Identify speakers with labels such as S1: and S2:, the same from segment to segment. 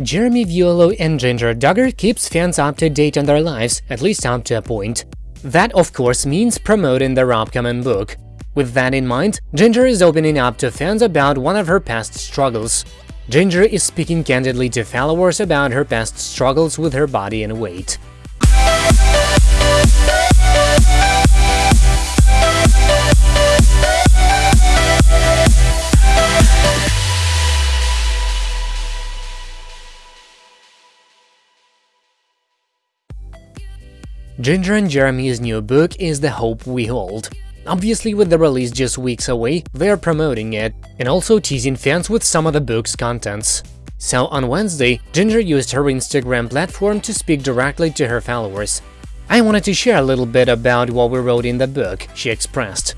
S1: Jeremy Vuolo and Jinger Duggar keeps fans up to date on their lives, at least up to a point. That, of course, means promoting their upcoming book. With that in mind, Jinger is opening up to fans about one of her past struggles. Jinger is speaking candidly to followers about her past struggles with her body and weight. Jinger and Jeremy's new book is The Hope We Hold. Obviously, with the release just weeks away, they're promoting it, and also teasing fans with some of the book's contents. So on Wednesday, Jinger used her Instagram platform to speak directly to her followers. I wanted to share a little bit about what we wrote in the book, she expressed.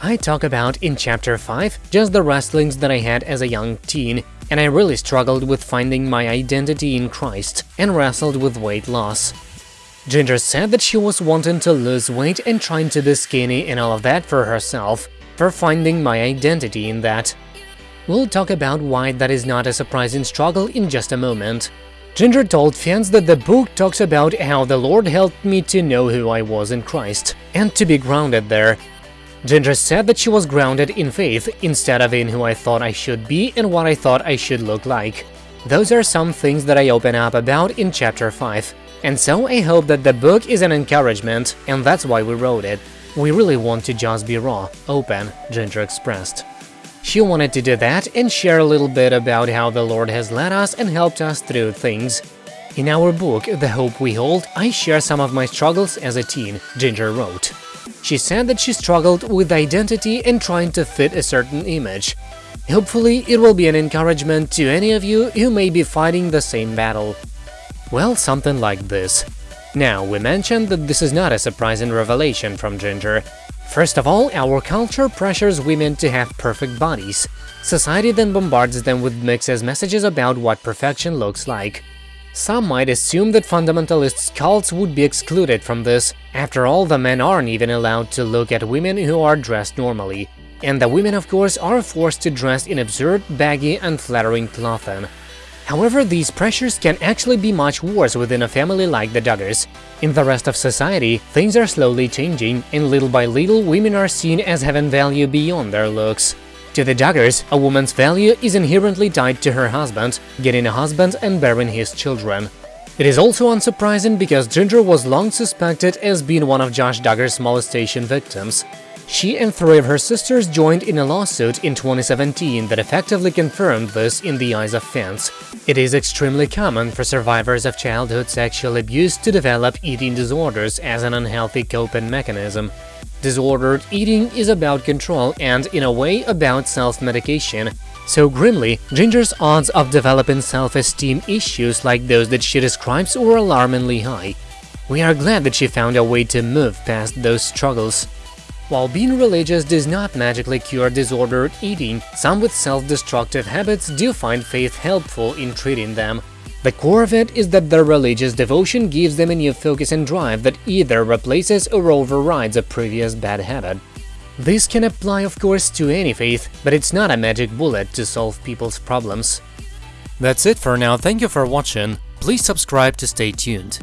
S1: I talk about in chapter 5 just the wrestlings that I had as a young teen, and I really struggled with finding my identity in Christ and wrestled with weight loss. Jinger said that she was wanting to lose weight and trying to be skinny and all of that for herself, for finding my identity in that. We'll talk about why that is not a surprising struggle in just a moment. Jinger told fans that the book talks about how the Lord helped me to know who I was in Christ, and to be grounded there. Jinger said that she was grounded in faith instead of in who I thought I should be and what I thought I should look like. Those are some things that I open up about in chapter 5. And so I hope that the book is an encouragement, and that's why we wrote it. We really want to just be raw, open, Jinger expressed. She wanted to do that and share a little bit about how the Lord has led us and helped us through things. In our book, The Hope We Hold, I share some of my struggles as a teen, Jinger wrote. She said that she struggled with identity and trying to fit a certain image. Hopefully, it will be an encouragement to any of you who may be fighting the same battle. Well, something like this. Now, we mentioned that this is not a surprising revelation from Jinger. First of all, our culture pressures women to have perfect bodies. Society then bombards them with mixed messages about what perfection looks like. Some might assume that fundamentalist cults would be excluded from this. After all, the men aren't even allowed to look at women who are dressed normally. And the women, of course, are forced to dress in absurd, baggy, unflattering clothing. However, these pressures can actually be much worse within a family like the Duggars. In the rest of society, things are slowly changing, and little by little women are seen as having value beyond their looks. To the Duggars, a woman's value is inherently tied to her husband, getting a husband and bearing his children. It is also unsurprising because Jinger was long suspected as being one of Josh Duggar's molestation victims. She and three of her sisters joined in a lawsuit in 2017 that effectively confirmed this in the eyes of fans. It is extremely common for survivors of childhood sexual abuse to develop eating disorders as an unhealthy coping mechanism. Disordered eating is about control and, in a way, about self-medication. So grimly, Jinger's odds of developing self-esteem issues like those that she describes were alarmingly high. We are glad that she found a way to move past those struggles. While being religious does not magically cure disordered eating, some with self-destructive habits do find faith helpful in treating them. The core of it is that their religious devotion gives them a new focus and drive that either replaces or overrides a previous bad habit. This can apply, of course, to any faith, but it's not a magic bullet to solve people's problems. That's it for now, thank you for watching, please subscribe to stay tuned.